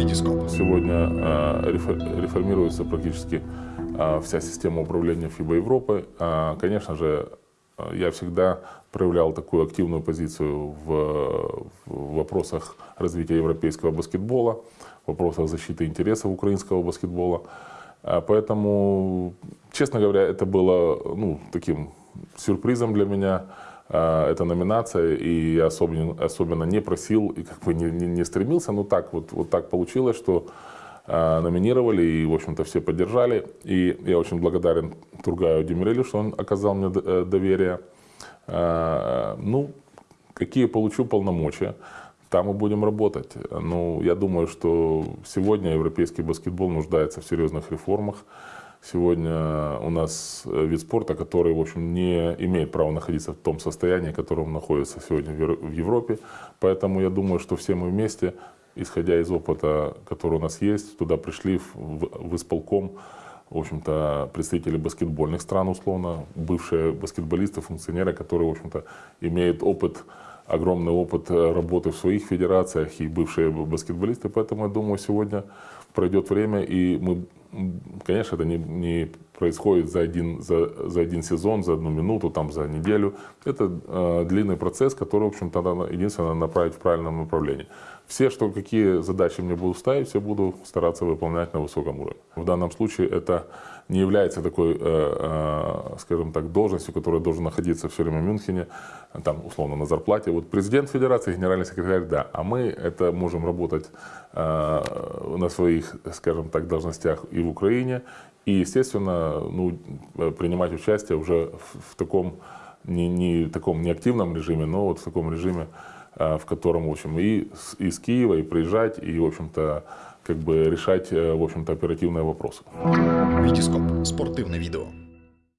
Витископ. Сегодня рефо- реформируется практически э, вся система управления ФИБА Европы. Э, Конечно же, я всегда проявлял такую активную позицию в, вопросах развития европейского баскетбола, в вопросах защиты интересов украинского баскетбола. А Поэтому, честно говоря, это было ну, таким сюрпризом для меня, эта номинация, и я особенно, особенно не просил и как бы не, не- не стремился, но так вот, вот так получилось, что э, номинировали, и, в общем-то, все поддержали. И я очень благодарен Тургаю Демирелю, что он оказал мне э, доверие. Э, Ну, какие получу полномочия, там и будем работать. Ну, я думаю, что сегодня европейский баскетбол нуждается в серьезных реформах. Сегодня у нас э, вид спорта, который, в общем, не имеет права находиться в том состоянии, в котором находится сегодня в Евро- в Европе. Поэтому я думаю, что все мы вместе, исходя из опыта, который у нас есть, туда пришли в- в исполком, в общем-то, представители баскетбольных стран, условно, бывшие баскетболисты, функционеры, которые, в общем-то, имеют опыт, огромный опыт э, работы в своих федерациях и бывшие баскетболисты. Поэтому, я думаю, сегодня пройдет время, и мы, конечно, это не, не происходит за один, за, за один сезон, за одну минуту, там, за неделю. Это э, длинный процесс, который, в общем-то, единственное направить в правильном направлении. Все, что какие задачи мне будут ставить, все буду стараться выполнять на высоком уровне. В данном случае это не является такой, э, э, скажем так, должностью, которая должна находиться все время в Мюнхене, там, условно, на зарплате. Вот президент федерации, генеральный секретарь, да, а мы это можем работать э, на своих, скажем так, должностях и в Украине, и, естественно, ну, э, принимать участие уже в, в таком, не, не таком неактивном режиме, но вот в таком режиме, э, в котором, в общем, и из Киева, и приезжать, и, в общем-то, как бы решать, э, в общем-то, оперативные вопросы. Витископ. Спортивне відео.